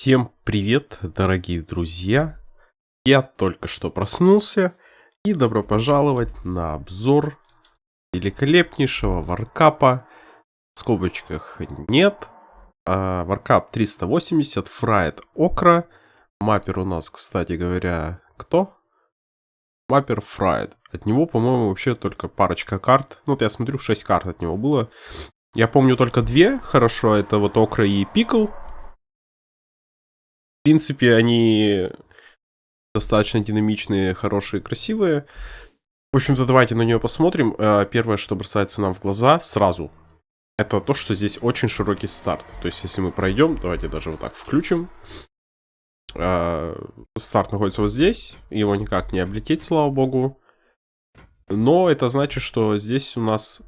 Всем привет, дорогие друзья! Я только что проснулся и добро пожаловать на обзор великолепнейшего варкапа. В скобочках нет. А, варкап 380, фрайт окра. Маппер у нас, кстати говоря, кто? Маппер фрайт. От него, по-моему, вообще только парочка карт. Ну, вот я смотрю, 6 карт от него было. Я помню только две, хорошо, это вот Окра и Пикл. В принципе, они достаточно динамичные, хорошие, красивые. В общем-то, давайте на нее посмотрим. Э, первое, что бросается нам в глаза сразу, это то, что здесь очень широкий старт. То есть, если мы пройдем, давайте даже вот так включим. Э, старт находится вот здесь, его никак не облететь, слава богу. Но это значит, что здесь у нас,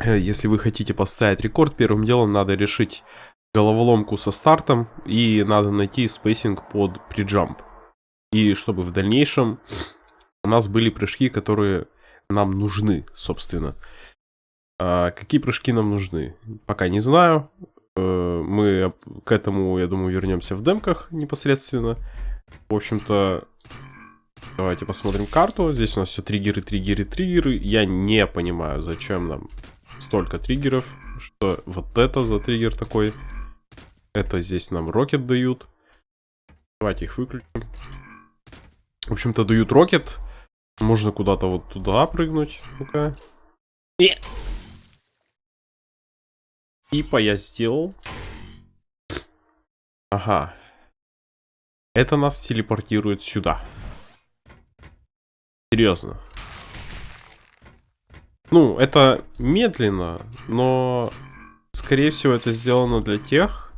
э, если вы хотите поставить рекорд, первым делом надо решить головоломку со стартом, и надо найти spacing под prejump. И чтобы в дальнейшем у нас были прыжки, которые нам нужны, собственно. А какие прыжки нам нужны? Пока не знаю. Э, мы к этому, я думаю, вернемся в демках непосредственно. В общем-то, давайте посмотрим карту. Здесь у нас все триггеры, триггеры, триггеры. Я не понимаю, зачем нам столько триггеров. Что вот это за триггер такой? Это здесь нам рокет дают. Давайте их выключим. В общем-то, дают рокет. Можно куда-то вот туда прыгнуть. Ну-ка. И... Типа я сделал. Ага. Это нас телепортирует сюда. Серьезно. Ну, это медленно, но, скорее всего, это сделано для тех,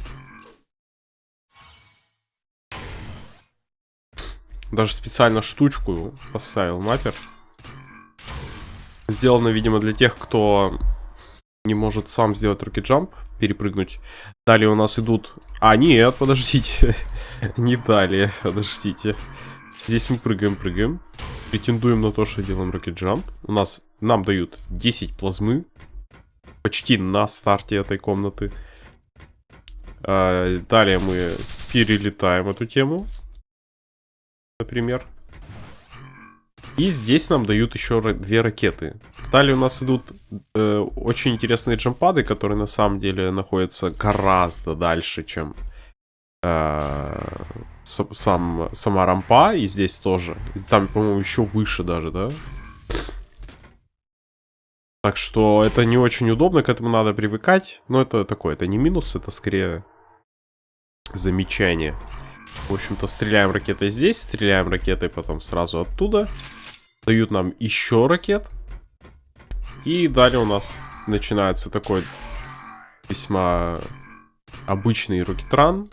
Даже специально штучку поставил маппер. Сделано, видимо, для тех, кто не может сам сделать руки джамп, перепрыгнуть. Далее у нас идут... А, нет, подождите. не далее, подождите. Здесь мы прыгаем, прыгаем. Претендуем на то, что делаем руки джамп. У нас... Нам дают 10 плазмы. Почти на старте этой комнаты. А, далее мы перелетаем эту тему например. И здесь нам дают еще две ракеты. Далее у нас идут э, очень интересные джампады, которые на самом деле находятся гораздо дальше, чем э, сам, сама рампа. И здесь тоже. Там, по-моему, еще выше даже, да? Так что это не очень удобно, к этому надо привыкать. Но это такое, это не минус, это скорее замечание. В общем-то, стреляем ракетой здесь, стреляем ракетой потом сразу оттуда. Дают нам еще ракет. И далее у нас начинается такой весьма обычный рокетран.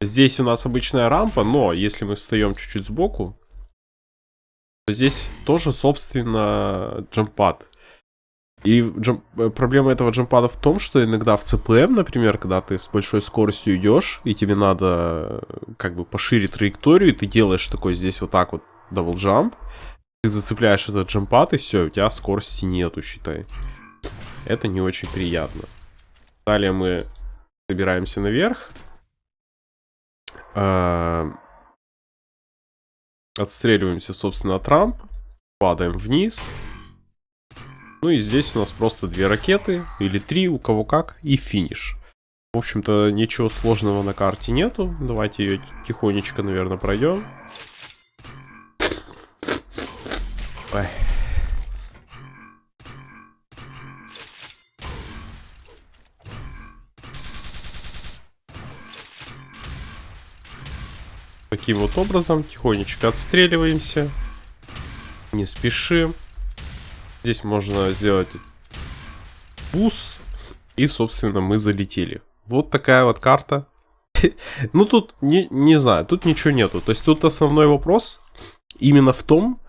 Здесь у нас обычная рампа, но если мы встаем чуть-чуть сбоку, то здесь тоже, собственно, джампад. И джамп... Э, проблема этого джампада в том, что иногда в CPM, например, когда ты с большой скоростью идешь, и тебе надо э, как бы пошире траекторию, и ты делаешь такой здесь вот так вот double jump, ты зацепляешь этот jump pad, и все, у тебя скорости нету, считай. Это не очень приятно. Далее мы забираемся наверх. А... Отстреливаемся, собственно, от рамп. Падаем вниз. Ну и здесь у нас просто две ракеты, или три, у кого как, и финиш. В общем-то, ничего сложного на карте нету. Давайте ее тихонечко, наверное, пройдем. Ой. Таким вот образом, тихонечко отстреливаемся. Не спешим. Здесь можно сделать boost. И, собственно, мы залетели. Вот такая вот карта. ну, тут, не, не знаю, тут ничего нету. То есть, тут основной вопрос именно в том,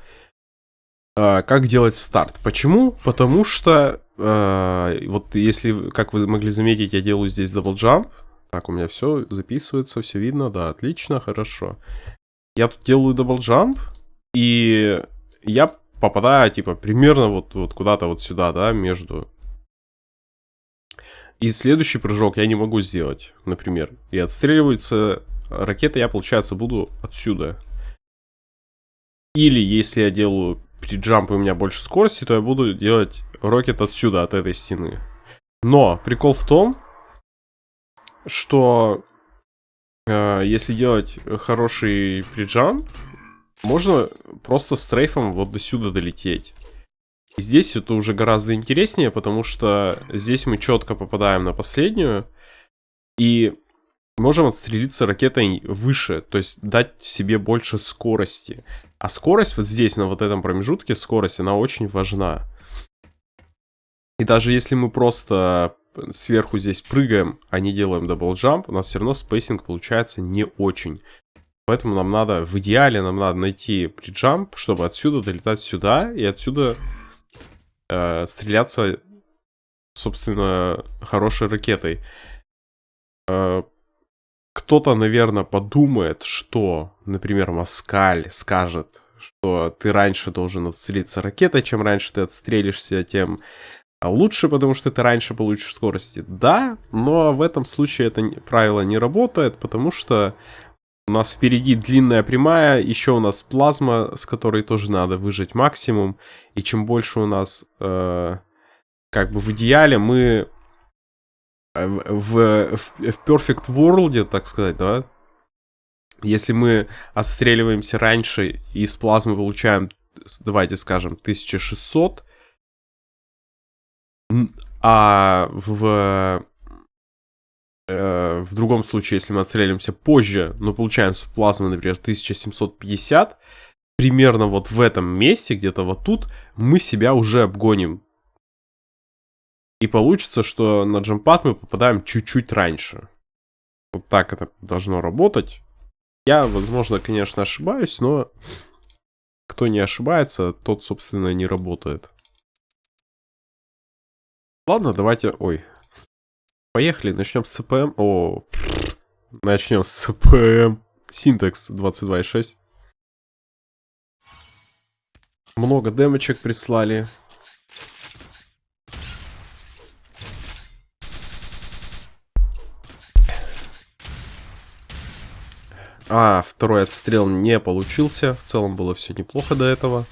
э, как делать старт. Почему? Потому что, э, вот если, как вы могли заметить, я делаю здесь double jump. Так, у меня все записывается, все видно, да, отлично, хорошо. Я тут делаю double jump, и я попадаю, типа, примерно вот, вот куда-то вот сюда, да, между... И следующий прыжок я не могу сделать, например. И отстреливается ракета, я, получается, буду отсюда. Или если я делаю при и у меня больше скорости, то я буду делать рокет отсюда, от этой стены. Но прикол в том, что э, если делать хороший приджамп, можно просто стрейфом вот до сюда долететь. И здесь это уже гораздо интереснее, потому что здесь мы четко попадаем на последнюю. И можем отстрелиться ракетой выше, то есть дать себе больше скорости. А скорость вот здесь, на вот этом промежутке, скорость, она очень важна. И даже если мы просто сверху здесь прыгаем, а не делаем double jump, у нас все равно spacing получается не очень. Поэтому нам надо, в идеале нам надо найти prejump, чтобы отсюда долетать сюда и отсюда э, стреляться, собственно, хорошей ракетой. Э, кто-то, наверное, подумает, что, например, Маскаль скажет, что ты раньше должен отстрелиться ракетой, чем раньше ты отстрелишься, тем лучше, потому что ты раньше получишь скорости. Да, но в этом случае это правило не работает, потому что у нас впереди длинная прямая, еще у нас плазма, с которой тоже надо выжать максимум. И чем больше у нас, э, как бы в идеале, мы в, в, в Perfect World, так сказать, да, если мы отстреливаемся раньше и с плазмы получаем, давайте скажем, 1600, а в, э, в другом случае, если мы отстреливаемся позже, но получаем с плазмы, например, 1750, примерно вот в этом месте, где-то вот тут, мы себя уже обгоним и получится, что на джампад мы попадаем чуть-чуть раньше. Вот так это должно работать. Я, возможно, конечно, ошибаюсь, но кто не ошибается, тот, собственно, не работает. Ладно, давайте... Ой. Поехали, начнем с CPM. О, начнем с CPM. Синтекс 22.6. Много демочек прислали. А, второй отстрел не получился. В целом было все неплохо до этого.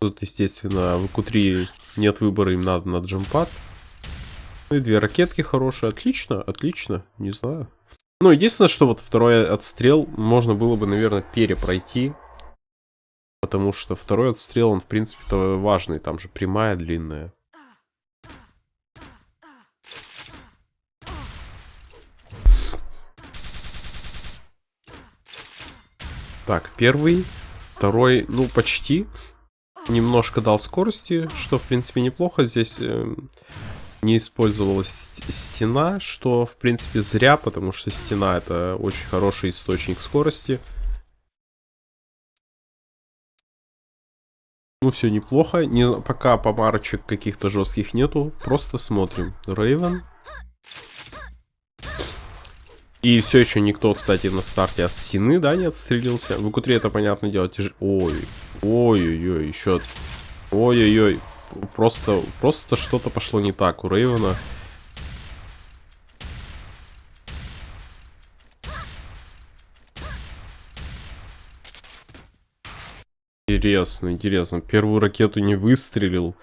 Тут, естественно, в q нет выбора, им надо на джампад. Ну и две ракетки хорошие. Отлично, отлично. Не знаю. Ну, единственное, что вот второй отстрел можно было бы, наверное, перепройти. Потому что второй отстрел, он, в принципе-то, важный. Там же прямая, длинная. Так, первый. Второй, ну, почти. Немножко дал скорости, что, в принципе, неплохо. Здесь э, не использовалась стена, что, в принципе, зря, потому что стена это очень хороший источник скорости. Ну, все неплохо. Не, пока помарочек каких-то жестких нету. Просто смотрим. Рейвен. И все еще никто, кстати, на старте от стены, да, не отстрелился. В q это, понятное дело, тяжело. Ой, ой-ой-ой, еще... Ой-ой-ой, просто, просто что-то пошло не так у Рейвена. Интересно, интересно. Первую ракету не выстрелил.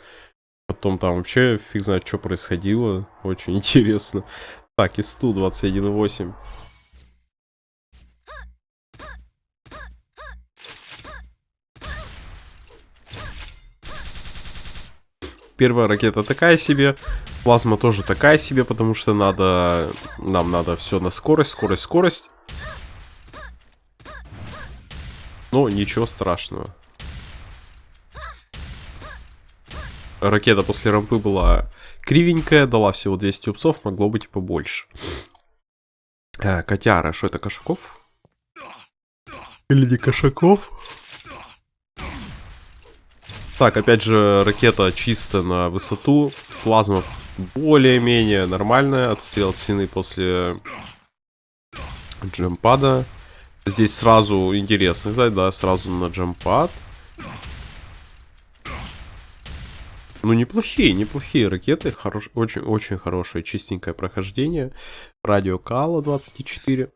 Потом там вообще фиг знает, что происходило. Очень интересно. Так, ИСТУ 21.8. Первая ракета такая себе. Плазма тоже такая себе, потому что надо... Нам надо все на скорость, скорость, скорость. Но ничего страшного. Ракета после рампы была кривенькая, дала всего 200 упсов, могло быть и побольше. А, котяра, что это, Кошаков? Или не Кошаков? Так, опять же, ракета чисто на высоту. Плазма более-менее нормальная. Отстрел стены после джемпада. Здесь сразу интересно, кстати, да, сразу на джемпад. Ну, неплохие, неплохие ракеты. Хорош, очень, очень хорошее, чистенькое прохождение. Радио Кала 24.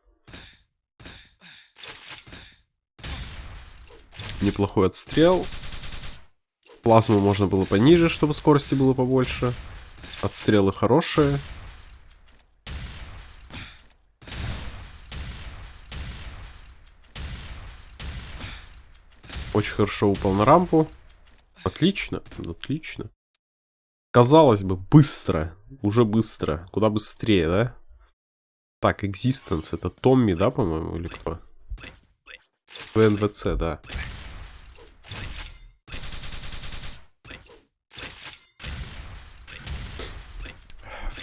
Неплохой отстрел. Плазму можно было пониже, чтобы скорости было побольше. Отстрелы хорошие. Очень хорошо упал на рампу. Отлично, отлично. Казалось бы, быстро. Уже быстро. Куда быстрее, да? Так, Existence. Это Томми, да, по-моему, или кто? ВНВЦ, да.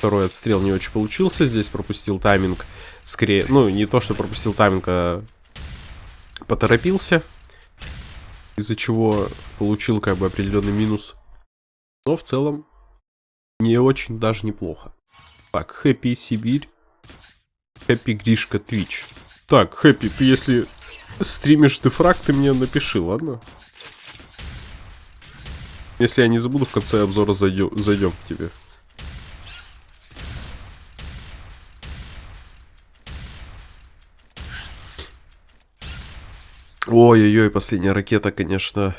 Второй отстрел не очень получился. Здесь пропустил тайминг. Скорее, ну, не то, что пропустил тайминг, а поторопился из-за чего получил как бы определенный минус. Но в целом не очень даже неплохо. Так, Хэппи Сибирь. Хэппи Гришка Твич. Так, Хэппи, ты если стримишь дефраг, ты мне напиши, ладно? Если я не забуду, в конце обзора зайдем, зайдем к тебе. Ой-ой-ой, последняя ракета, конечно,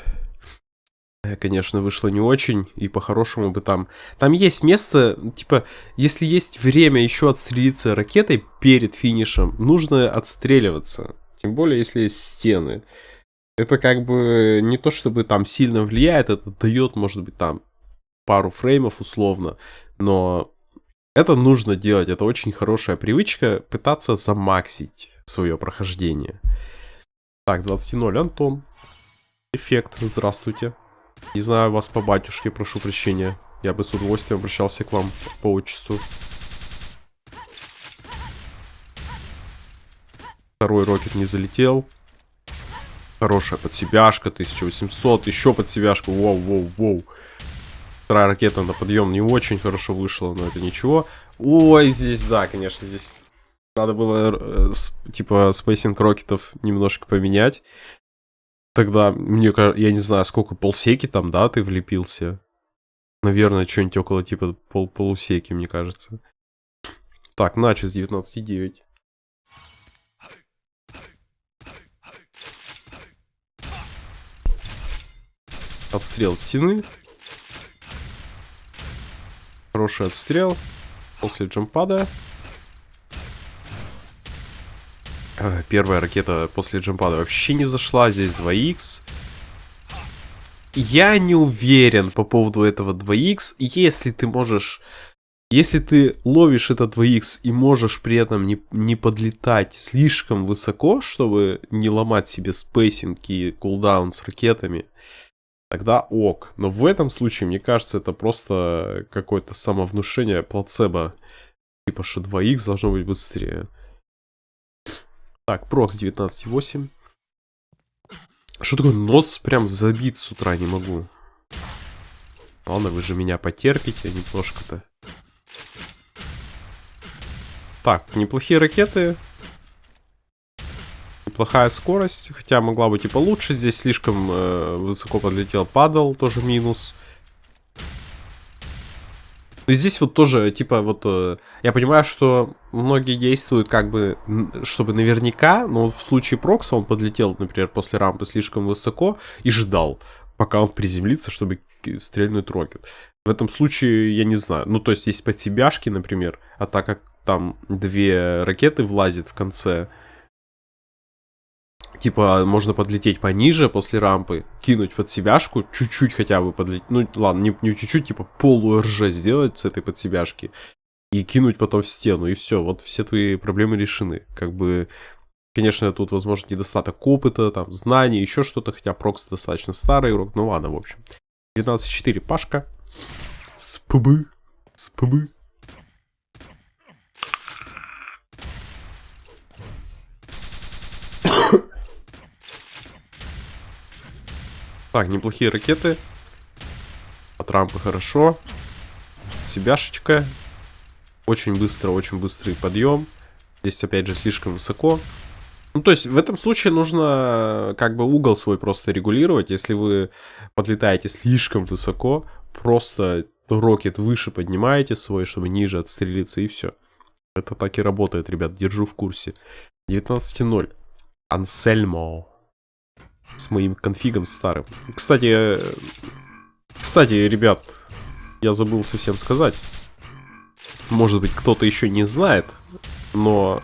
э, конечно, вышла не очень, и по-хорошему бы там... Там есть место, типа, если есть время еще отстрелиться ракетой перед финишем, нужно отстреливаться. Тем более, если есть стены. Это как бы не то, чтобы там сильно влияет, это дает, может быть, там пару фреймов условно, но это нужно делать, это очень хорошая привычка пытаться замаксить свое прохождение. Так, 20.0, Антон. Эффект, здравствуйте. Не знаю вас по батюшке, прошу прощения. Я бы с удовольствием обращался к вам по отчеству. Второй рокет не залетел. Хорошая подсебяшка, 1800. Еще подсебяшка, воу, воу, воу. Вторая ракета на подъем не очень хорошо вышла, но это ничего. Ой, здесь, да, конечно, здесь надо было, э, типа, spacing рокетов немножко поменять. Тогда, мне кажется, я не знаю, сколько, полсеки там, да, ты влепился? Наверное, что-нибудь около, типа, пол полусеки, мне кажется. Так, начес 19,9. Отстрел стены. Хороший отстрел. После джампада. Э, первая ракета после джампада вообще не зашла. Здесь 2х. Я не уверен по поводу этого 2х. Если ты можешь... Если ты ловишь этот 2х и можешь при этом не, не подлетать слишком высоко, чтобы не ломать себе spacing и cooldown с ракетами, тогда ок. Но в этом случае, мне кажется, это просто какое-то самовнушение плацебо. Типа, что 2х должно быть быстрее. Так, прокс 19.8. Что такое нос прям забит с утра, не могу. Ладно, вы же меня потерпите немножко-то. Так, неплохие ракеты. Неплохая скорость, хотя могла быть и получше. Здесь слишком э, высоко подлетел, падал, тоже минус. Но здесь вот тоже, типа, вот, э, я понимаю, что многие действуют как бы, чтобы наверняка, но в случае Прокса он подлетел, например, после рампы слишком высоко и ждал, пока он приземлится, чтобы стрельнуть рокет. В этом случае, я не знаю, ну, то есть есть подсебяшки, например, а так как там две ракеты влазит в конце, Типа, можно подлететь пониже после рампы, кинуть под себяшку, чуть-чуть хотя бы подлететь. Ну, ладно, не, чуть-чуть, типа полу РЖ сделать с этой подсебяшки. И кинуть потом в стену, и все. Вот все твои проблемы решены. Как бы, конечно, тут, возможно, недостаток опыта, там, знаний, еще что-то. Хотя Прокс достаточно старый игрок. Ну ладно, в общем. 12-4 Пашка. СПБ. СПБ. Так, неплохие ракеты. От рампы хорошо. Себяшечка. Очень быстро, очень быстрый подъем. Здесь, опять же, слишком высоко. Ну, то есть в этом случае нужно как бы угол свой просто регулировать. Если вы подлетаете слишком высоко, просто рокет выше поднимаете свой, чтобы ниже отстрелиться, и все. Это так и работает, ребят, держу в курсе. 19.0. Ансельмо. С моим конфигом старым. Кстати, кстати, ребят, я забыл совсем сказать. Может быть, кто-то еще не знает, но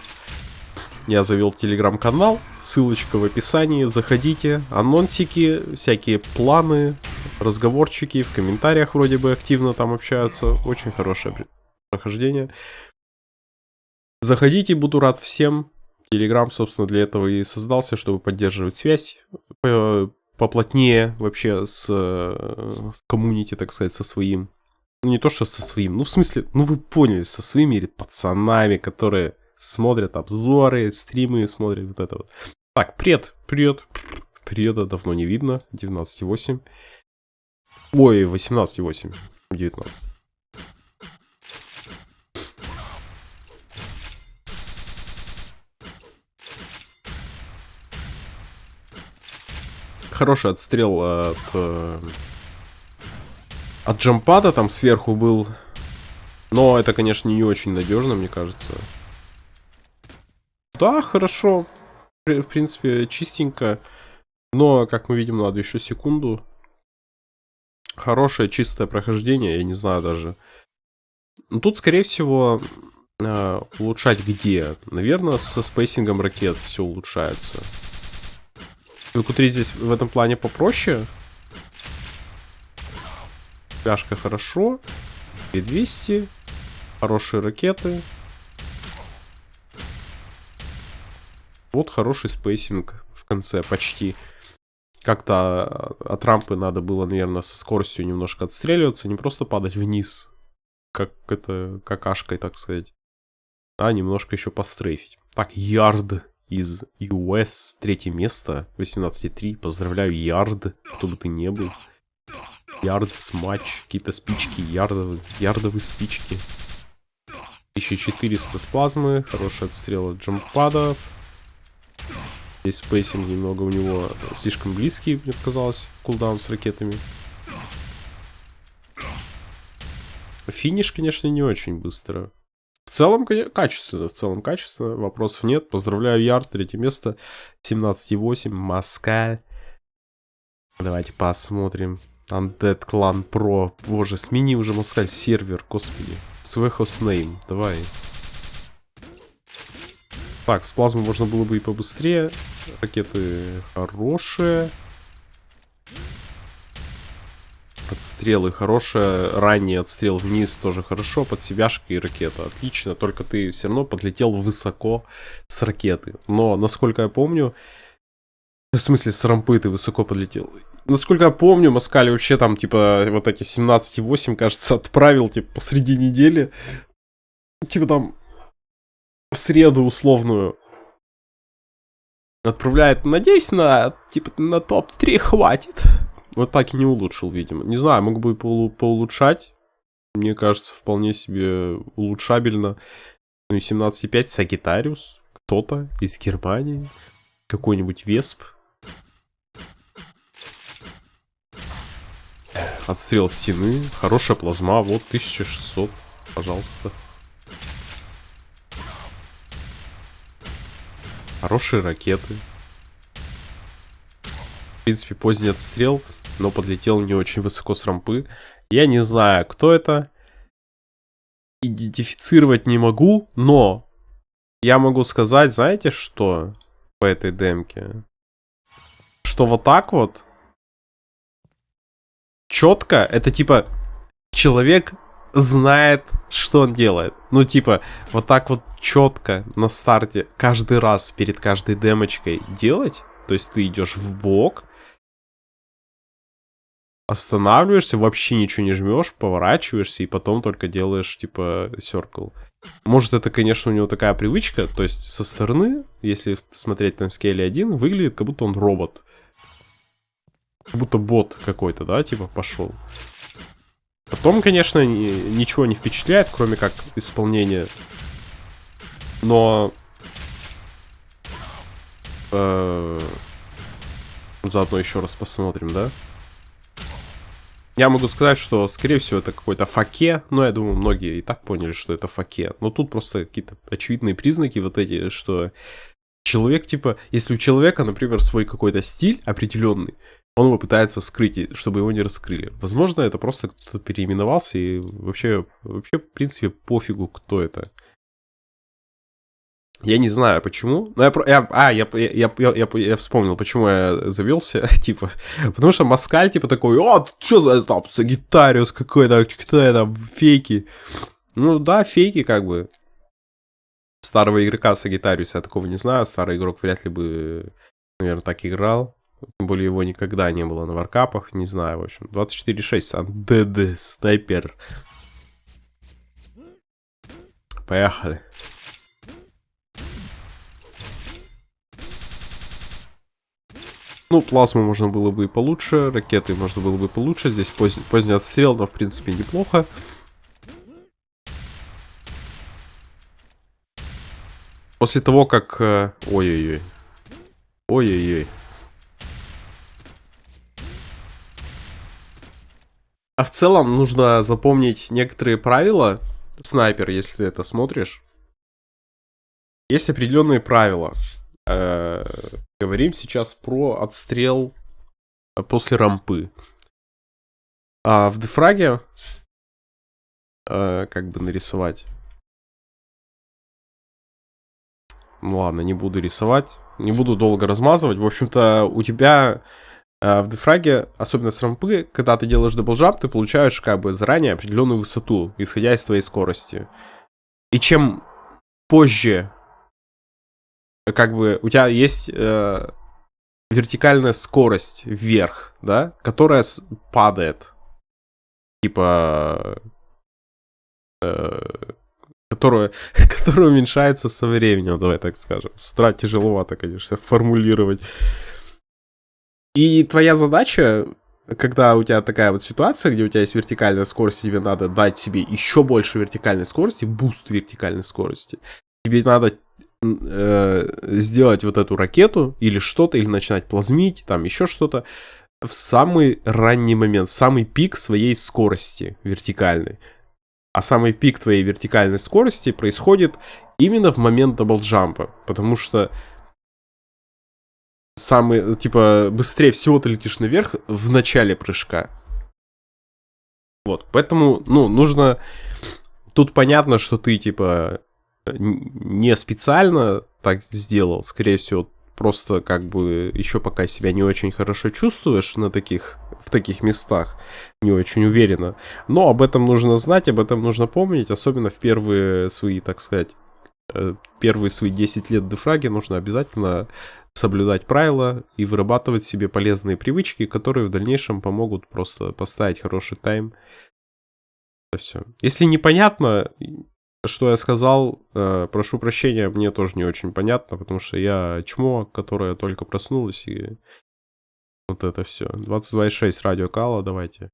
я завел телеграм-канал, ссылочка в описании, заходите, анонсики, всякие планы, разговорчики, в комментариях вроде бы активно там общаются, очень хорошее прохождение. Заходите, буду рад всем. Телеграм, собственно, для этого и создался, чтобы поддерживать связь поплотнее вообще с, с коммунити, так сказать, со своим. Ну, не то, что со своим, ну, в смысле, ну, вы поняли, со своими пацанами, которые смотрят обзоры, стримы, смотрят вот это вот. Так, привет, привет. Привета давно не видно, 19.8. Ой, 18.8, 19. Хороший отстрел от... Э, от джампада там сверху был. Но это, конечно, не очень надежно, мне кажется. Да, хорошо. В принципе, чистенько. Но, как мы видим, надо еще секунду. Хорошее, чистое прохождение, я не знаю даже. Ну, тут, скорее всего, э, улучшать где? Наверное, со спейсингом ракет все улучшается. VQ3 здесь в этом плане попроще. Пляшка хорошо. 200. Хорошие ракеты. Вот хороший spacing в конце почти. Как-то от рампы надо было, наверное, со скоростью немножко отстреливаться, не просто падать вниз, как это какашкой, так сказать, а немножко еще пострейфить. Так, ярд из US. Третье место, 18.3. Поздравляю, Ярд, кто бы ты не был. Ярд матч, какие-то спички, ярдовые, ярдовые спички. 1400 с плазмы, хороший отстрел от джампадов. Здесь spacing немного у него слишком близкий, мне показалось, cooldown с ракетами. Финиш, конечно, не очень быстро целом, качественно, в целом качественно, вопросов нет. Поздравляю, Ярд, третье место, 17,8, Маскаль. Давайте посмотрим. Undead Clan Pro. Боже, смени уже Маскаль сервер, господи. Свой хостнейм, давай. Так, с плазмой можно было бы и побыстрее. Ракеты хорошие. Отстрелы хорошие. Ранний отстрел вниз тоже хорошо. Под себяшка и ракета. Отлично. Только ты все равно подлетел высоко с ракеты. Но, насколько я помню... В смысле, с рампы ты высоко подлетел. Насколько я помню, Маскали вообще там, типа, вот эти 17,8, кажется, отправил, типа, посреди недели. Типа там в среду условную. Отправляет, надеюсь, на, типа, на топ-3 хватит. Вот так и не улучшил, видимо. Не знаю, мог бы по поулучшать. Мне кажется, вполне себе улучшабельно. Ну и 17.5 Сагитариус. Кто-то из Германии. Какой-нибудь Весп. Отстрел стены. Хорошая плазма. Вот 1600. Пожалуйста. Хорошие ракеты. В принципе, поздний отстрел но подлетел не очень высоко с рампы. Я не знаю, кто это. Идентифицировать не могу, но я могу сказать, знаете что, по этой демке? Что вот так вот, четко, это типа человек знает, что он делает. Ну, типа, вот так вот четко на старте каждый раз перед каждой демочкой делать. То есть ты идешь в бок, останавливаешься, вообще ничего не жмешь, поворачиваешься и потом только делаешь, типа, circle. Может, это, конечно, у него такая привычка, то есть со стороны, если смотреть на скейле 1, выглядит, как будто он робот. Как будто бот какой-то, да, типа, пошел. Потом, конечно, ничего не впечатляет, кроме как исполнение. Но э, заодно еще раз посмотрим, да? Я могу сказать, что, скорее всего, это какой-то факе, но я думаю, многие и так поняли, что это факе. Но тут просто какие-то очевидные признаки вот эти, что человек, типа, если у человека, например, свой какой-то стиль определенный, он его пытается скрыть, чтобы его не раскрыли. Возможно, это просто кто-то переименовался, и вообще, вообще, в принципе, пофигу, кто это. Я не знаю, почему. Но я, я, а, я, я, я, я, я вспомнил, почему я завелся. типа, потому что Маскаль, типа, такой, о, что за там, Сагитариус какой-то, кто это, фейки. Ну да, фейки, как бы. Старого игрока Сагитариуса я такого не знаю. Старый игрок вряд ли бы, наверное, так играл. Тем более его никогда не было на варкапах. Не знаю, в общем. 24.6, Сан ДД, снайпер. Поехали. Ну, плазму можно было бы и получше, ракеты можно было бы получше. Здесь поз... поздний отстрел, но в принципе неплохо. После того, как... Э, ой-ой-ой. Ой-ой-ой. А в целом нужно запомнить некоторые правила. Снайпер, если ты это смотришь. Есть определенные правила. Э, говорим сейчас про отстрел э, после рампы. А в дефраге э, как бы нарисовать. Ну ладно, не буду рисовать. Не буду долго размазывать. В общем-то, у тебя э, в дефраге, особенно с рампы, когда ты делаешь double jump, ты получаешь как бы заранее определенную высоту, исходя из твоей скорости. И чем позже как бы у тебя есть э, вертикальная скорость вверх, да, которая падает. Типа... Э, которая, которая уменьшается со временем, давай так скажем. С утра тяжеловато, конечно, формулировать. И твоя задача, когда у тебя такая вот ситуация, где у тебя есть вертикальная скорость, тебе надо дать себе еще больше вертикальной скорости, boost вертикальной скорости. Тебе надо э, сделать вот эту ракету или что-то, или начинать плазмить, там еще что-то, в самый ранний момент, в самый пик своей скорости вертикальной. А самый пик твоей вертикальной скорости происходит именно в момент даблджампа, потому что самый, типа, быстрее всего ты летишь наверх в начале прыжка. Вот, поэтому, ну, нужно... Тут понятно, что ты, типа, не специально так сделал, скорее всего, просто как бы еще пока себя не очень хорошо чувствуешь на таких, в таких местах, не очень уверенно. Но об этом нужно знать, об этом нужно помнить, особенно в первые свои, так сказать, э, первые свои 10 лет дефраги нужно обязательно соблюдать правила и вырабатывать себе полезные привычки, которые в дальнейшем помогут просто поставить хороший тайм. Это все. Если непонятно, что я сказал, э, прошу прощения, мне тоже не очень понятно, потому что я чмо, которая только проснулась, и вот это все. 22.6 радио Кала, давайте.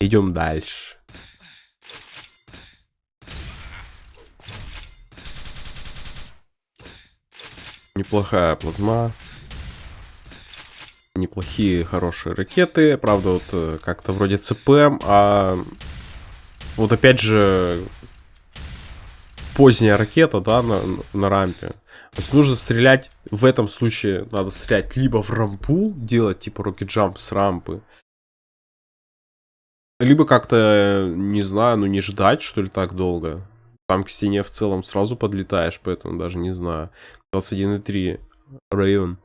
Идем дальше. Неплохая плазма. Неплохие, хорошие ракеты. Правда, вот э, как-то вроде ЦПМ, а вот опять же, поздняя ракета, да, на, на рампе. То есть нужно стрелять, в этом случае надо стрелять либо в рампу, делать типа рокет-джамп с рампы, либо как-то, не знаю, ну не ждать, что ли, так долго. Там к стене в целом сразу подлетаешь, поэтому даже не знаю. 21.3 Рейвен.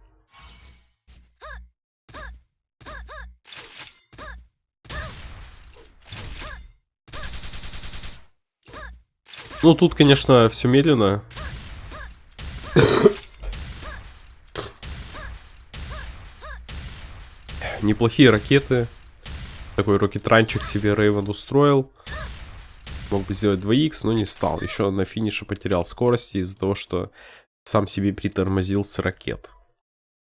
Ну, тут, конечно, все медленно. Неплохие ракеты. Такой рокетранчик себе Рейвен устроил. Мог бы сделать 2х, но не стал. Еще на финише потерял скорости из-за того, что сам себе притормозил с ракет.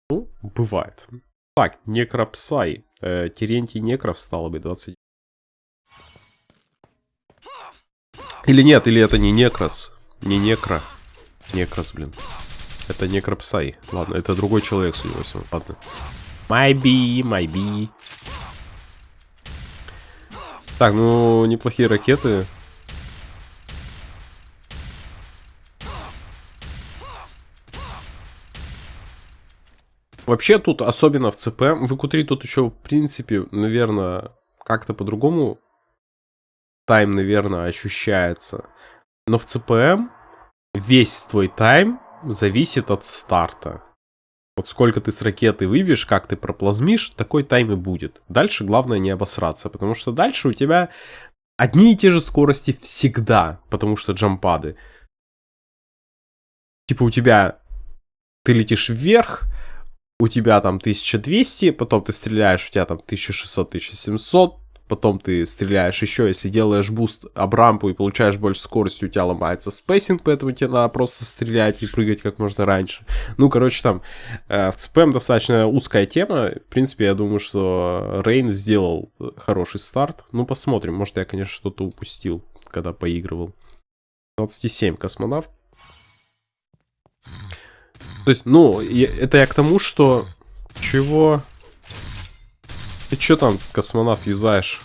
Ну, бывает. Так, Некропсай. Э, Терентий Некров стало бы 20. Или нет, или это не Некрос. Не Некро. Некрос, блин. Это не Крапсай. Ладно, это другой человек, судя по всему. Ладно. Майби, майби. Так, ну, неплохие ракеты. Вообще тут, особенно в ЦП, в q тут еще, в принципе, наверное, как-то по-другому тайм, наверное, ощущается. Но в ЦПМ весь твой тайм зависит от старта. Вот сколько ты с ракеты выбьешь, как ты проплазмишь, такой тайм и будет. Дальше главное не обосраться, потому что дальше у тебя одни и те же скорости всегда, потому что джампады. Типа у тебя ты летишь вверх, у тебя там 1200, потом ты стреляешь, у тебя там 1600-1700, потом ты стреляешь еще, если делаешь boost об рампу и получаешь больше скорости, у тебя ломается spacing, поэтому тебе надо просто стрелять и прыгать как можно раньше. Ну, короче, там э, в CPM достаточно узкая тема. В принципе, я думаю, что Рейн сделал хороший старт. Ну, посмотрим. Может, я, конечно, что-то упустил, когда поигрывал. 27 космонавт. То есть, ну, это я к тому, что... Чего? Ты чё там, космонавт, юзаешь?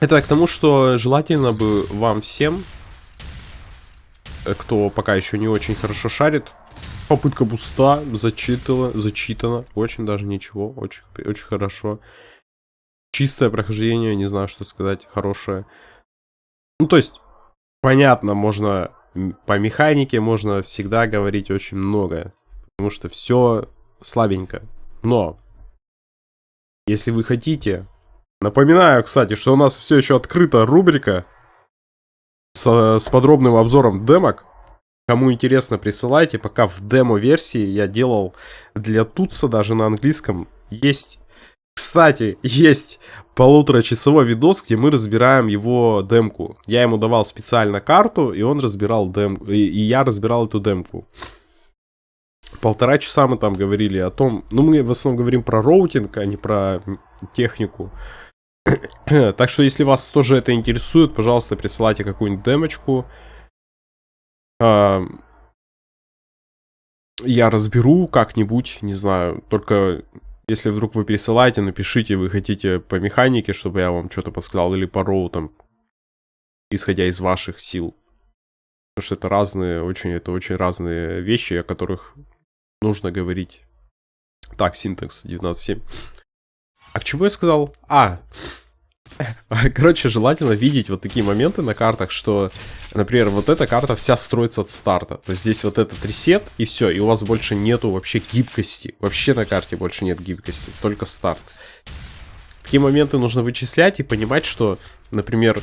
Это к тому, что желательно бы вам всем, э, кто пока еще не очень хорошо шарит, попытка буста зачитала, зачитана, очень даже ничего, очень, очень хорошо. Чистое прохождение, не знаю, что сказать, хорошее. Ну, то есть, понятно, можно по механике можно всегда говорить очень много потому что все слабенько. Но, если вы хотите... Напоминаю, кстати, что у нас все еще открыта рубрика с, с подробным обзором демок. Кому интересно, присылайте. Пока в демо-версии я делал для Тутса, даже на английском, есть... Кстати, есть полуторачасовой видос, где мы разбираем его демку. Я ему давал специально карту, и он разбирал демку. И, и я разбирал эту демку. Полтора часа мы там говорили о том... Ну, мы в основном говорим про роутинг, а не про технику. так что, если вас тоже это интересует, пожалуйста, присылайте какую-нибудь демочку. А, я разберу как-нибудь, не знаю. Только если вдруг вы присылаете, напишите, вы хотите по механике, чтобы я вам что-то подсказал, или по роутам, исходя из ваших сил. Потому что это разные, очень, это очень разные вещи, о которых нужно говорить. Так, синтекс 19.7. А к чему я сказал? А, короче, желательно видеть вот такие моменты на картах, что, например, вот эта карта вся строится от старта. То есть здесь вот этот ресет, и все, и у вас больше нету вообще гибкости. Вообще на карте больше нет гибкости, только старт. Такие моменты нужно вычислять и понимать, что, например,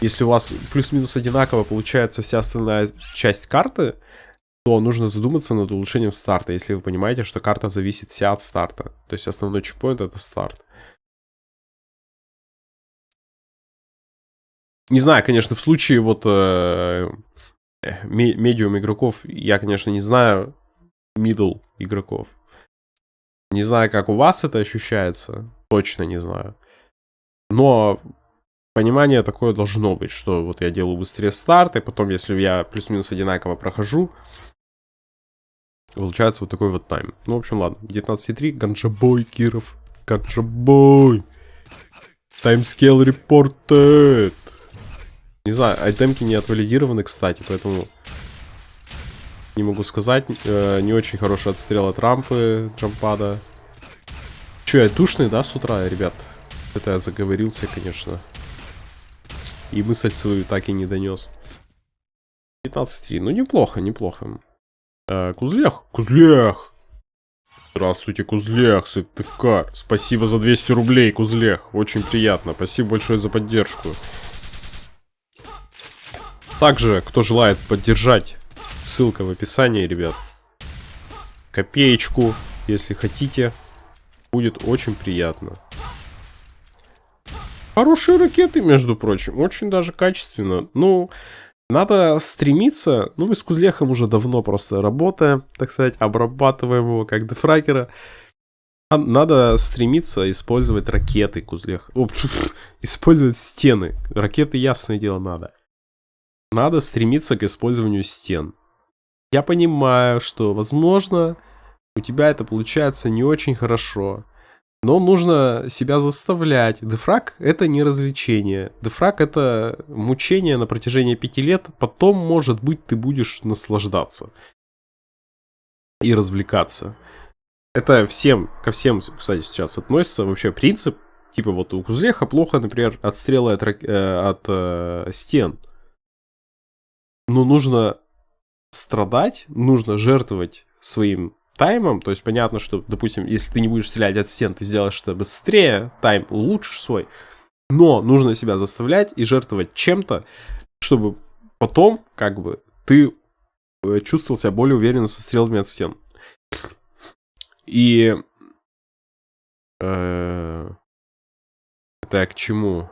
если у вас плюс-минус одинаково получается вся остальная часть карты, то нужно задуматься над улучшением старта, если вы понимаете, что карта зависит вся от старта. То есть основной чекпоинт это старт. Не знаю, конечно, в случае вот э, медиум игроков, я, конечно, не знаю middle игроков. Не знаю, как у вас это ощущается, точно не знаю. Но понимание такое должно быть, что вот я делаю быстрее старт, и потом, если я плюс-минус одинаково прохожу, Получается вот такой вот тайм. Ну, в общем, ладно. 19.3. Ганджабой, Киров. Ганджабой. Таймскейл репортед. Не знаю, айтемки не отвалидированы, кстати, поэтому не могу сказать. Э, не очень хороший отстрел от рампы джампада. Че, я душный, да, с утра, ребят? Это я заговорился, конечно. И мысль свою так и не донес. 15.3. Ну, неплохо, неплохо. А, Кузлях? Кузлях! Здравствуйте, Кузлях, Сыктывкар. Спасибо за 200 рублей, Кузлях. Очень приятно. Спасибо большое за поддержку. Также, кто желает поддержать, ссылка в описании, ребят. Копеечку, если хотите. Будет очень приятно. Хорошие ракеты, между прочим. Очень даже качественно. Ну, надо стремиться, ну мы с Кузлехом уже давно просто работаем, так сказать, обрабатываем его как дефрагера. Надо стремиться использовать ракеты, Кузлех. О, использовать стены. Ракеты, ясное дело, надо. Надо стремиться к использованию стен. Я понимаю, что, возможно, у тебя это получается не очень хорошо. Но нужно себя заставлять. Дефраг это не развлечение. Дефраг это мучение на протяжении пяти лет. Потом, может быть, ты будешь наслаждаться. И развлекаться. Это всем, ко всем, кстати, сейчас относится вообще принцип. Типа вот у Кузлеха плохо, например, отстрелы от, э, от э, стен. Но нужно страдать, нужно жертвовать своим таймом, то есть понятно, что, допустим, если ты не будешь стрелять от стен, ты сделаешь это быстрее, тайм улучшишь свой, но нужно себя заставлять и жертвовать чем-то, чтобы потом, как бы, ты э, чувствовал себя более уверенно со стрелами от стен. И... Э, это к чему?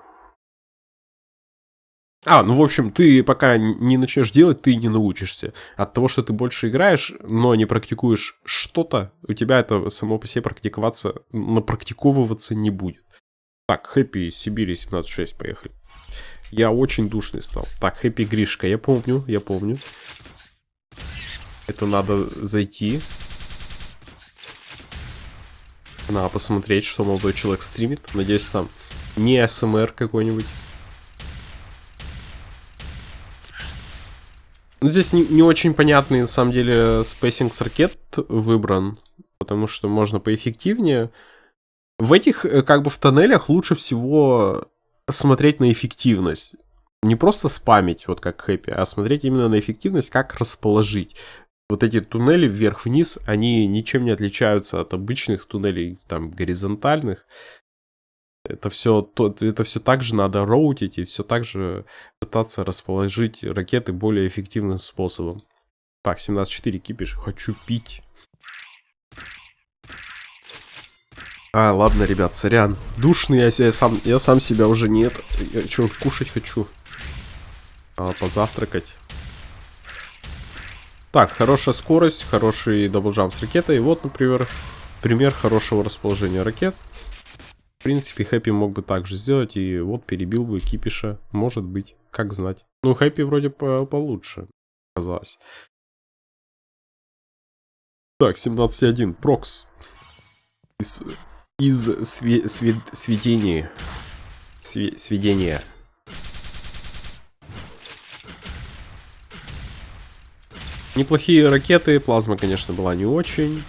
А, ну, в общем, ты пока не начнешь делать, ты не научишься. От того, что ты больше играешь, но не практикуешь что-то, у тебя это само по себе практиковаться, напрактиковываться не будет. Так, Хэппи из Сибири 17.6, поехали. Я очень душный стал. Так, Хэппи Гришка, я помню, я помню. Это надо зайти. Надо посмотреть, что молодой человек стримит. Надеюсь, там не АСМР какой-нибудь. Ну, здесь не, не очень понятный, на самом деле, spacing с ракет выбран, потому что можно поэффективнее. В этих, э, как бы, в тоннелях лучше всего смотреть на эффективность. Не просто спамить, вот как хэппи, а смотреть именно на эффективность, как расположить. Вот эти туннели вверх-вниз, они ничем не отличаются от обычных туннелей, там, горизонтальных. Это все, это все так же надо роутить и все так же пытаться расположить ракеты более эффективным способом. Так, 17.4 кипиш. Хочу пить. А, ладно, ребят, сорян. Душный я, я, сам, я сам себя уже нет. Я что, кушать хочу. А, позавтракать. Так, хорошая скорость, хороший double jump с ракетой. Вот, например, пример хорошего расположения ракет принципе, Хэппи мог бы так же сделать, и вот перебил бы Кипиша. Может быть, как знать. Ну, Хэппи вроде по получше, казалось. Так, 17.1. Прокс. Из, из све, све, сведения. Све, сведения. Неплохие ракеты. Плазма, конечно, была не очень.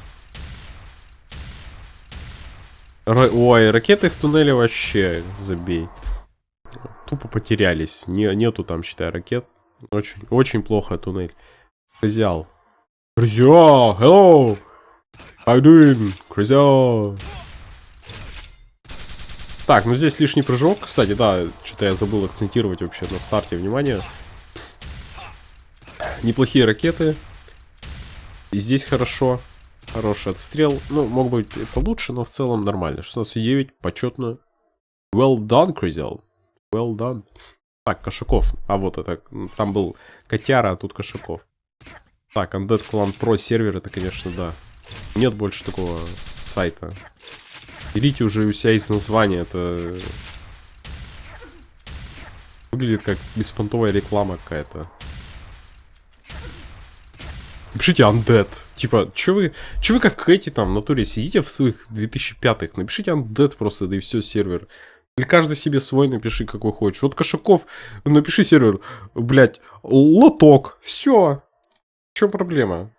Ра Ой, ракеты в туннеле вообще забей. Тупо потерялись. Не, нету там, считай, ракет. Очень, очень плохо туннель. Крызял. Крызял! Hello! How doing? Крызял! Так, ну здесь лишний прыжок. Кстати, да, что-то я забыл акцентировать вообще на старте. Внимание. Неплохие ракеты. И здесь хорошо. Хороший отстрел. Ну, мог быть получше, но в целом нормально. 16,9, почетно. Well done, Кризел. Well done. Так, Кошаков. А вот это, там был Котяра, а тут Кошаков. Так, Undead Clan Pro сервер, это, конечно, да. Нет больше такого сайта. Берите уже у себя из названия, это... Выглядит как беспонтовая реклама какая-то. Напишите Undead. Типа, что вы, чё вы как эти там в натуре сидите в своих 2005-х? Напишите Undead просто, да и все, сервер. Или каждый себе свой напиши, какой хочешь. Вот Кошаков, напиши сервер, блядь, лоток, все. Че проблема?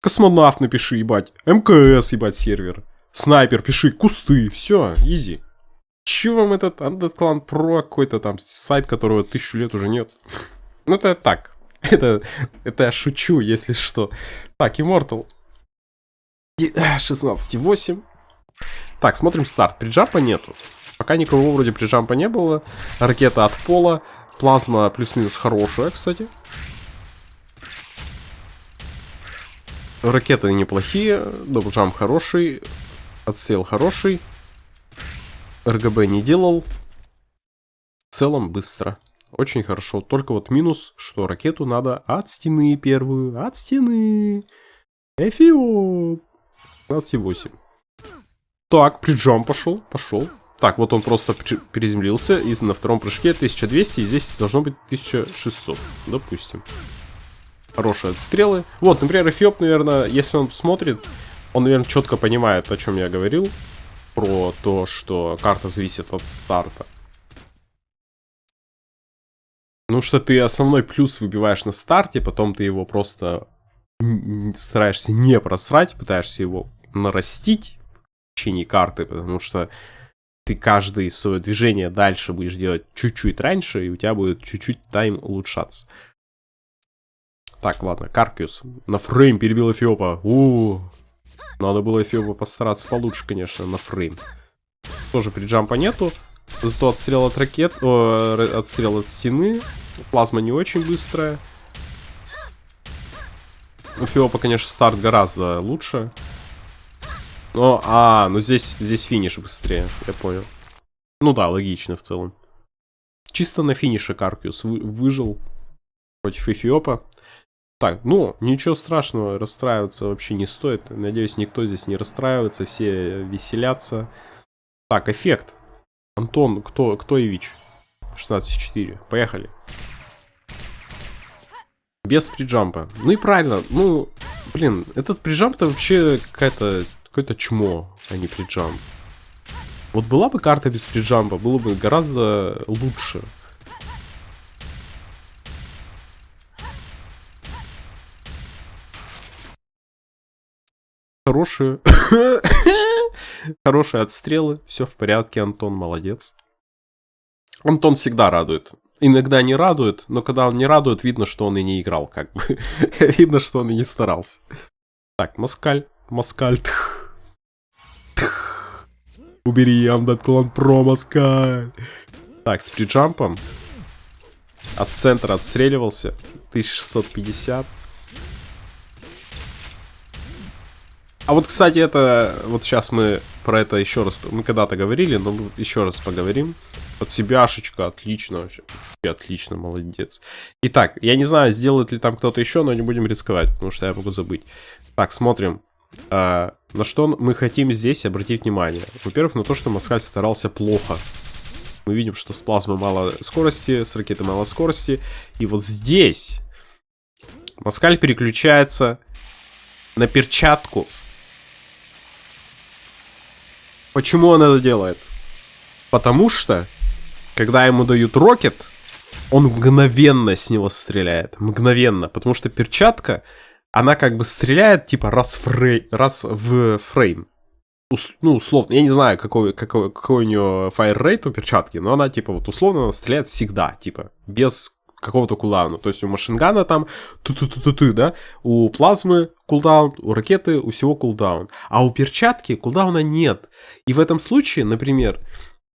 Космонавт напиши, ебать. МКС, ебать, сервер. Снайпер, пиши, кусты, все, изи. Че вам этот Undead Clan Pro какой-то там сайт, которого тысячу лет уже нет? Ну это так, это, это я шучу, если что. Так, Immortal. 16,8. Так, смотрим старт. Приджампа нету. Пока никого вроде приджампа не было. Ракета от пола. Плазма плюс-минус хорошая, кстати. Ракеты неплохие. Double jump хороший. Отстрел хороший. РГБ не делал. В целом быстро. Очень хорошо. Только вот минус, что ракету надо от стены первую. От стены. Эфиоп. 12,8. Так, prejump пошел, пошел. Так, вот он просто переземлился, и на втором прыжке 1200, и здесь должно быть 1600, допустим. Хорошие отстрелы. Вот, например, Эфиоп, наверное, если он смотрит, он, наверное, четко понимает, о чем я говорил. Про то, что карта зависит от старта. Ну что ты основной плюс выбиваешь на старте, потом ты его просто стараешься не просрать, пытаешься его нарастить в течение карты, потому что ты каждое свое движение дальше будешь делать чуть-чуть раньше, и у тебя будет чуть-чуть тайм улучшаться. Так, ладно, Каркиус. На фрейм перебил Эфиопа. У, -у, -у. Надо было Эфиопа постараться получше, конечно, на фрейм. Тоже приджампа нету. Зато отстрел от ракет, о, отстрел от стены. Плазма не очень быстрая. У Фиопа, конечно, старт гораздо лучше. Но, а, ну здесь, здесь финиш быстрее, я понял. Ну да, логично в целом. Чисто на финише Каркиус вы, выжил против Эфиопа. Так, ну, ничего страшного, расстраиваться вообще не стоит. Надеюсь, никто здесь не расстраивается, все веселятся. Так, эффект. Антон, кто, кто Ивич? 16-4. Поехали. Без приджампа. Ну и правильно, ну, блин, этот приджамп-то вообще какая-то, какое-то чмо, а не приджамп. Вот была бы карта без приджампа, было бы гораздо лучше. Хорошие. Хорошие отстрелы. Все в порядке, Антон, молодец. Антон всегда радует. Иногда не радует, но когда он не радует, видно, что он и не играл, как бы. видно, что он и не старался. Так, Москаль. Москаль. Убери Амдат Клан Про, Москаль. Так, с приджампом. От центра отстреливался. 1650. А вот, кстати, это... Вот сейчас мы про это еще раз... Мы когда-то говорили, но еще раз поговорим. Под себяшечка, отлично вообще. Отлично, молодец. Итак, я не знаю, сделает ли там кто-то еще, но не будем рисковать, потому что я могу забыть. Так, смотрим. А, на что мы хотим здесь обратить внимание? Во-первых, на то, что Маскаль старался плохо. Мы видим, что с плазмы мало скорости, с ракеты мало скорости. И вот здесь Маскаль переключается на перчатку Почему он это делает? Потому что, когда ему дают рокет, он мгновенно с него стреляет. Мгновенно. Потому что перчатка, она как бы стреляет, типа, раз, фрей, раз в фрейм. Ус, ну, условно, я не знаю, какой, какой, какой у нее fire rate у перчатки, но она, типа, вот условно она стреляет всегда, типа, без какого-то кулдауна. То есть у машингана там ту-ту-ту-ту-ту, да? У плазмы кулдаун, у ракеты у всего кулдаун. А у перчатки кулдауна нет. И в этом случае, например,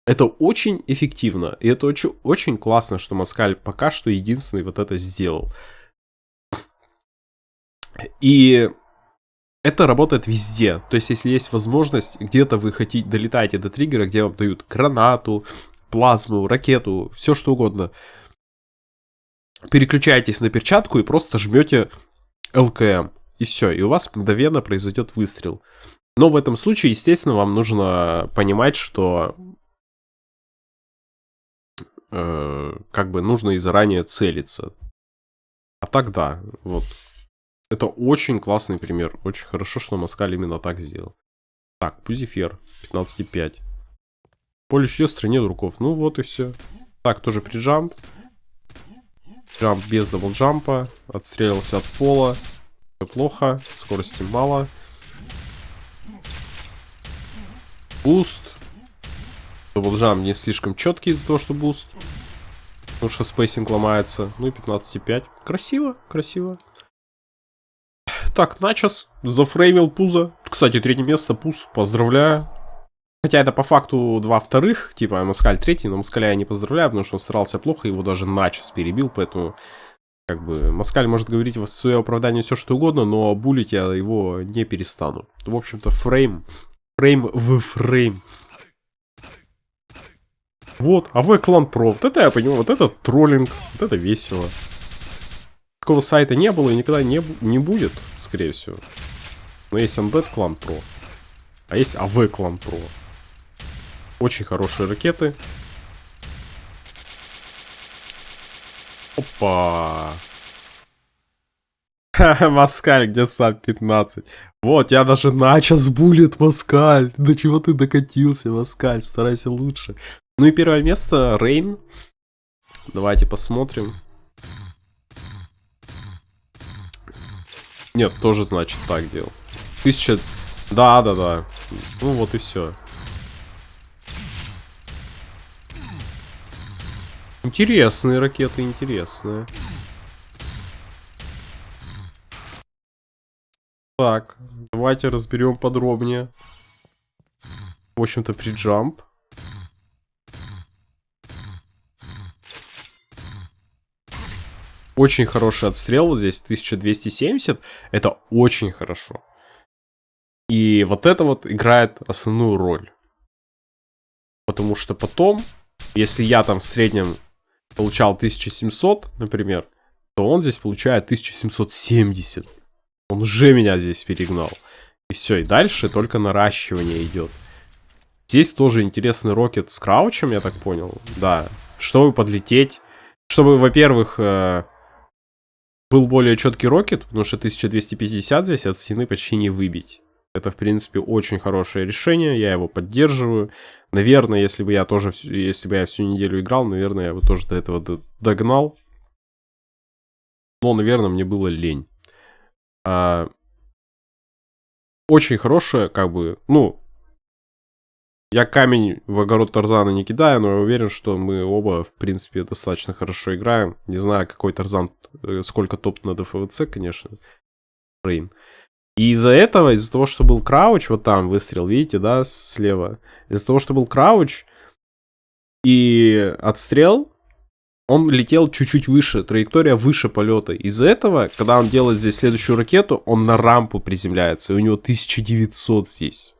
это очень эффективно. И это очень, очень классно, что Маскаль пока что единственный вот это сделал. И это работает везде. То есть, если есть возможность, где-то вы хотите, долетаете до триггера, где вам дают гранату, плазму, ракету, все что угодно – переключаетесь на перчатку и просто жмете ЛКМ. И все, и у вас мгновенно произойдет выстрел. Но в этом случае, естественно, вам нужно понимать, что э, как бы нужно и заранее целиться. А так да, вот. Это очень классный пример. Очень хорошо, что Маскаль именно так сделал. Так, Пузифер, 15,5. Поле в стране руков. Ну вот и все. Так, тоже приджамп. Джамп без даблджампа. Отстрелился от пола. Плохо. Скорости мало. Буст. Даблджамп не слишком четкий из-за того, что буст. Потому что spacing ломается. Ну и 15,5. Красиво, красиво. Так, Начос зафреймил Пуза. Кстати, третье место, Пуз, поздравляю. Хотя это по факту два вторых, типа Маскаль третий, но Маскаля я не поздравляю, потому что он старался плохо, его даже Начос перебил, поэтому как бы Маскаль может говорить в свое оправдание все что угодно, но булить я его не перестану. В общем-то, frame, frame в frame. Вот, АВ Clan Pro, вот это я понимаю, вот это троллинг, вот это весело. Такого сайта не было и никогда не, не будет, скорее всего. Но есть Undead Clan Pro. А есть АВ Clan Pro. Очень хорошие ракеты. Опа. Маскаль, где sub 15? Вот, я даже Начос буллит, Маскаль. До чего ты докатился, Маскаль? Старайся лучше. Ну и первое место, Рейн. Давайте посмотрим. Нет, тоже значит так делал. Тысяча... Да, да, да. Ну вот и все. Интересные ракеты, интересные. Так, давайте разберем подробнее. В общем-то, приджамп. Очень хороший отстрел здесь, 1270. Это очень хорошо. И вот это вот играет основную роль. Потому что потом, если я там в среднем получал 1700, например, то он здесь получает 1770. Он уже меня здесь перегнал. И все, и дальше только наращивание идет. Здесь тоже интересный рокет с краучем, я так понял. Да, чтобы подлететь. Чтобы, во-первых, э, был более четкий рокет, потому что 1250 здесь от стены почти не выбить. Это, в принципе, очень хорошее решение, я его поддерживаю. Наверное, если бы я тоже, если бы я всю неделю играл, наверное, я бы тоже до этого догнал. Но, наверное, мне было лень. А, очень хорошее, как бы, ну, я камень в огород Тарзана не кидаю, но я уверен, что мы оба, в принципе, достаточно хорошо играем. Не знаю, какой Тарзан, э, сколько топ на ДФВЦ, конечно. Рейн. И из-за этого, из-за того, что был крауч, вот там выстрел, видите, да, слева. Из-за того, что был крауч и отстрел, он летел чуть-чуть выше, траектория выше полета. Из-за этого, когда он делает здесь следующую ракету, он на рампу приземляется, и у него 1900 здесь.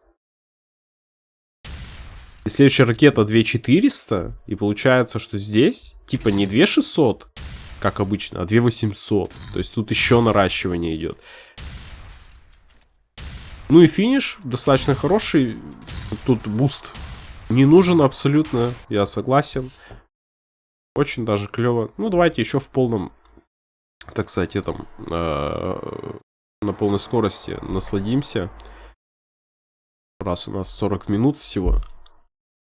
И следующая ракета 2400, и получается, что здесь, типа, не 2600, как обычно, а 2800. То есть тут еще наращивание идет. Ну и финиш достаточно хороший. Тут boost не нужен абсолютно, я согласен. Очень даже клево. Ну, давайте еще в полном, так сказать, этом, э, на полной скорости насладимся. Раз у нас 40 минут всего.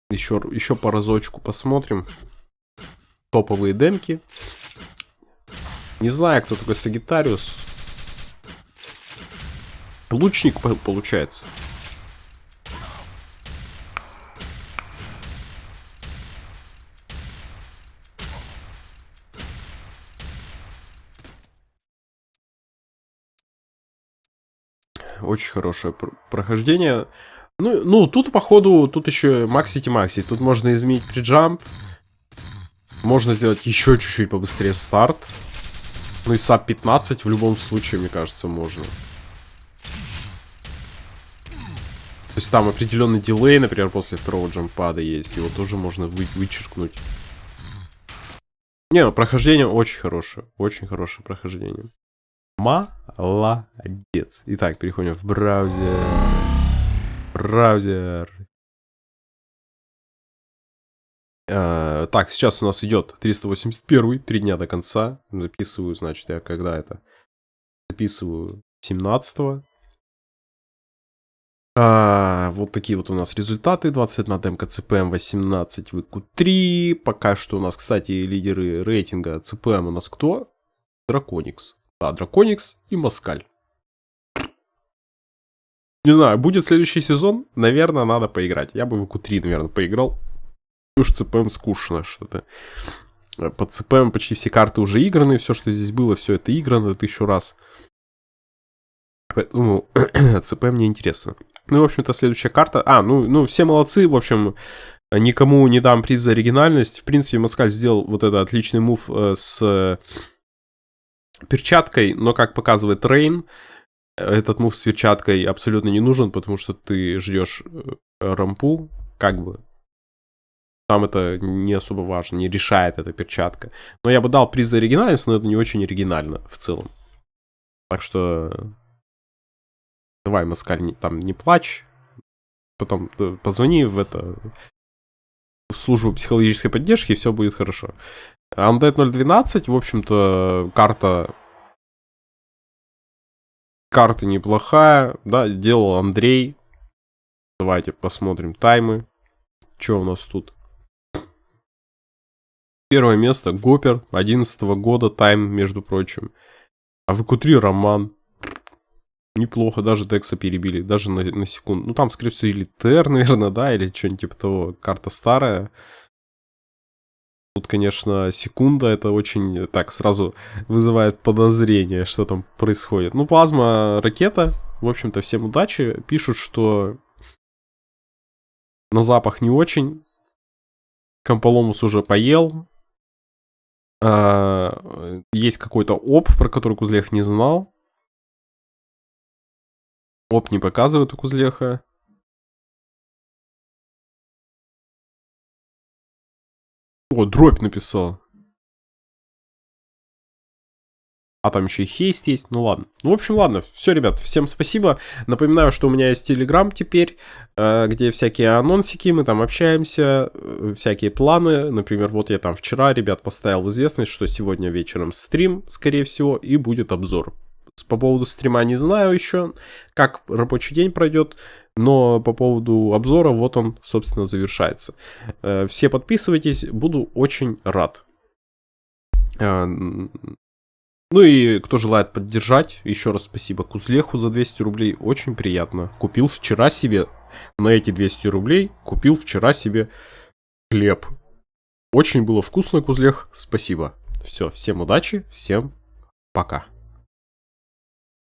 Еще, еще по разочку посмотрим. Топовые демки. Не знаю, кто такой Сагитариус. Лучник получается. Очень хорошее прохождение. Ну, ну, тут, походу, тут еще максити-макси. Тут можно изменить приджамп. Можно сделать еще чуть-чуть побыстрее старт. Ну и sub 15 в любом случае, мне кажется, можно. То есть там определенный delay, например, после второго джампада есть. Его тоже можно вы вычеркнуть. Не, ну, прохождение очень хорошее. Очень хорошее прохождение. Молодец. Итак, переходим в браузер. Браузер. Uh, так, сейчас у нас идет 381, три дня до конца. Записываю, значит, я когда это? Записываю 17 Uh, вот такие вот у нас результаты. 21 демка CPM, 18 в q3. Пока что у нас, кстати, лидеры рейтинга CPM у нас кто? Драконикс. Да, Драконикс и Москаль. Не знаю, будет следующий сезон, наверное, надо поиграть. Я бы в q3, наверное, поиграл. Уж ЦПМ скучно что-то. Под ЦПМ почти все карты уже играны, все, что здесь было, все это играно тысячу раз. Поэтому ЦПМ мне интересно. Ну, в общем-то, следующая карта... А, ну, ну, все молодцы, в общем, никому не дам приз за оригинальность. В принципе, Москаль сделал вот этот отличный мув э, с перчаткой, но, как показывает Рейн, этот мув с перчаткой абсолютно не нужен, потому что ты ждешь э, рампу, как бы. Там это не особо важно, не решает эта перчатка. Но я бы дал приз за оригинальность, но это не очень оригинально в целом. Так что... Давай, Маскаль, не, там не плачь. потом э, позвони в это в службу психологической поддержки, и все будет хорошо. Undead 012, в общем-то, карта карта неплохая, да, делал Андрей. Давайте посмотрим таймы. Что у нас тут? Первое место Гопер 11 года тайм, между прочим. А в q Роман. Неплохо, даже Декса перебили, даже на, на секунду. Ну, там, скорее всего, или ТР, наверное, да, или что-нибудь типа того. Карта старая. Тут, конечно, секунда, это очень так сразу вызывает подозрение, что там происходит. Ну, плазма ракета, в общем-то, всем удачи. Пишут, что на запах не очень. Комполомус уже поел. А, есть какой-то оп, про который Кузлех не знал. Оп не показывает у Кузлеха. О, дробь написал. А там еще и хейст есть. Ну ладно. Ну, в общем, ладно. Все, ребят, всем спасибо. Напоминаю, что у меня есть Телеграм теперь, э, где всякие анонсики, мы там общаемся, э, всякие планы. Например, вот я там вчера, ребят, поставил в известность, что сегодня вечером стрим, скорее всего, и будет обзор. По поводу стрима не знаю еще, как рабочий день пройдет, но по поводу обзора, вот он, собственно, завершается. Э, все подписывайтесь, буду очень рад. Ну и кто желает поддержать, еще раз спасибо Кузлеху за 200 рублей, очень приятно. Купил вчера себе, на эти 200 рублей, купил вчера себе хлеб. Очень было вкусно, Кузлех, спасибо. Все, всем удачи, всем пока.